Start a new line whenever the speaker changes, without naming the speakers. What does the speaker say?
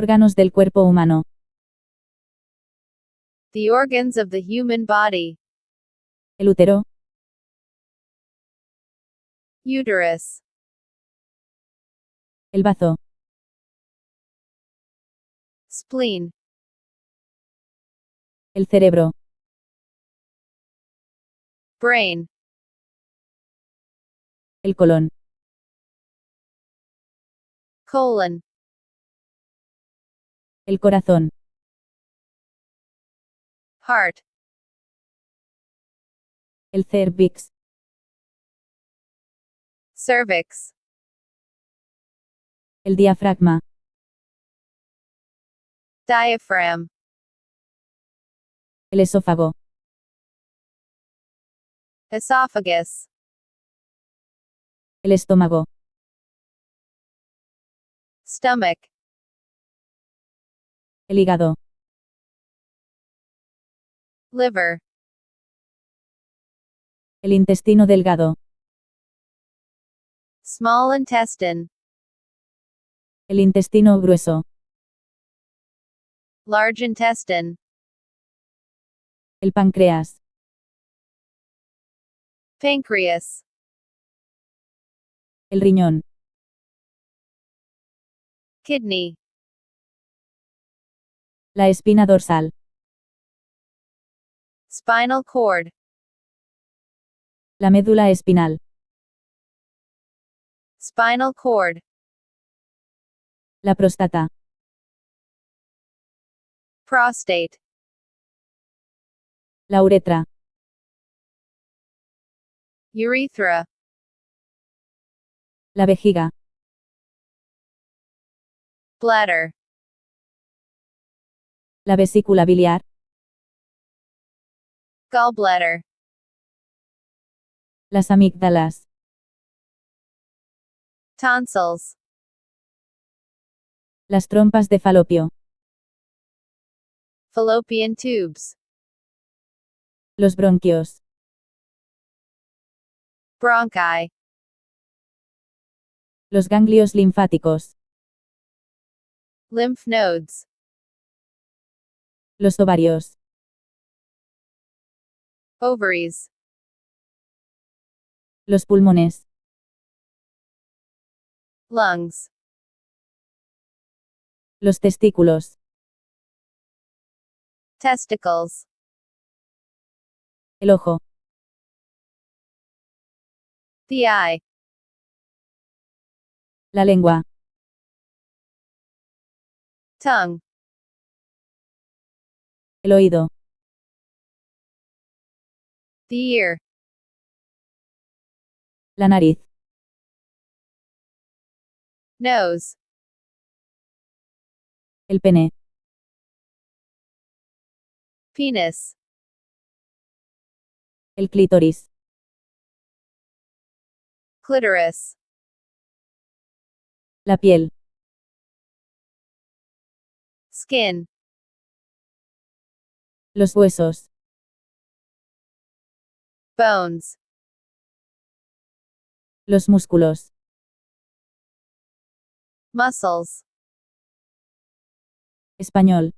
Órganos del cuerpo humano.
The organs of the human body.
El útero,
Uterus.
el bazo,
Spleen.
el cerebro,
Brain.
el colon,
Colon.
El corazón,
Heart.
el cervix,
Cervix.
el diafragma,
Diaphragm.
el esófago,
Esophagus.
el estómago,
Stomach.
El hígado,
Liver.
el intestino delgado,
Small intestine.
el intestino grueso,
Large intestine.
el páncreas,
Pancreas.
el riñón,
Kidney.
La espina dorsal,
Spinal cord.
la médula espinal,
Spinal cord.
la próstata,
Prostate.
la uretra,
Urethra.
la vejiga,
Bladder.
La vesícula biliar,
Gallbladder.
las amígdalas,
Tonsils.
las trompas de falopio,
Fallopian tubes.
los bronquios,
Bronchi.
los ganglios linfáticos,
Lymph nodes.
Los ovarios,
Ovaries.
los pulmones,
Lungs.
los testículos,
Testicles.
el ojo,
The eye.
la lengua,
Tongue.
El oído,
The ear.
la nariz,
Nose.
el pene,
Penis.
el clítoris,
Clitoris.
la piel,
Skin.
Los huesos,
Bones.
los músculos,
Muscles.
español,